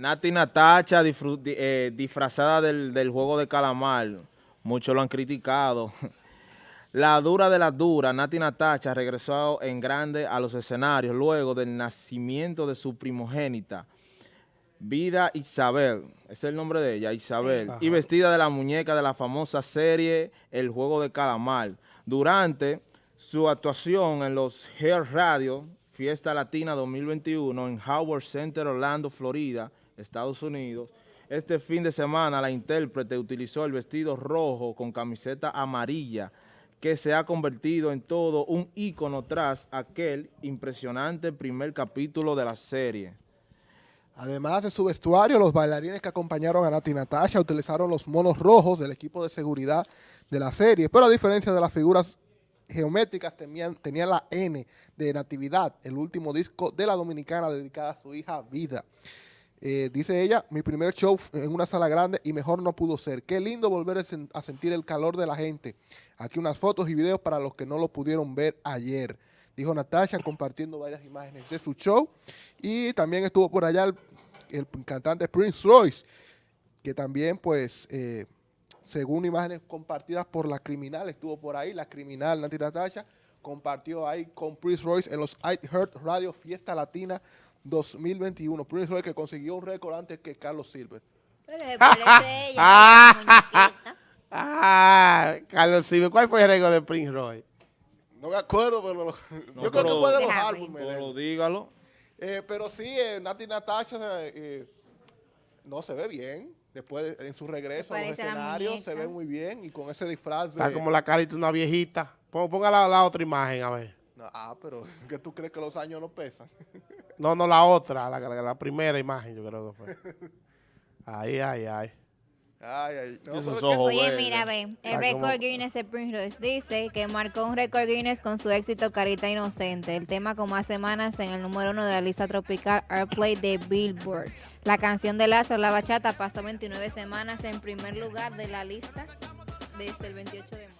Nati Natacha eh, disfrazada del, juego de calamar, muchos lo han criticado. La dura de la dura, Nati Natacha regresó en grande a los escenarios luego del nacimiento de su primogénita, Vida Isabel, es el nombre de ella, Isabel, y vestida de la muñeca de la famosa serie El Juego de Calamar. Durante su actuación en los Hair Radio, Fiesta Latina 2021 en Howard Center, Orlando, Florida, Estados Unidos. Este fin de semana la intérprete utilizó el vestido rojo con camiseta amarilla que se ha convertido en todo un ícono tras aquel impresionante primer capítulo de la serie. Además de su vestuario, los bailarines que acompañaron a Nati Natasha utilizaron los monos rojos del equipo de seguridad de la serie, pero a diferencia de las figuras geométricas tenían, tenían la N de Natividad, el último disco de la dominicana dedicada a su hija Vida. Eh, dice ella, mi primer show en una sala grande y mejor no pudo ser. Qué lindo volver a sentir el calor de la gente. Aquí unas fotos y videos para los que no lo pudieron ver ayer. Dijo Natasha compartiendo varias imágenes de su show. Y también estuvo por allá el, cantante Prince Royce, que también pues, eh, según imágenes compartidas por la criminal, estuvo por ahí, la criminal Nati Natasha, compartió ahí con Prince Royce en los I Heart Radio Fiesta Latina 2021. Prince Royce que consiguió un récord antes que Carlos Silver. ah, Carlos Silver. ¿Cuál fue el récord de Prince Royce? No me acuerdo, pero yo creo que fue de los álbumes. Pero dígalo. Eh, pero sí, eh, Nati Natasha eh, no se ve bien. Después, en su regreso a los escenarios, se ve muy bien. Y con ese disfraz Está como la carita de una viejita. Ponga la, otra imagen, a ver. ah, pero ¿qué tú crees que los años no pesan? No, no, la otra, la, la, primera imagen yo creo que fue. Ay, ay, ay. Ay, ay. Oye, mira, ve, el récord Guinness de Prince Royce dice que marcó un récord Guinness con su éxito Carita Inocente, el tema con más semanas en el número uno de la lista tropical Airplay de Billboard. La canción de Lazo, La Bachata, pasó 29 semanas en primer lugar de la lista desde el 28 de marzo.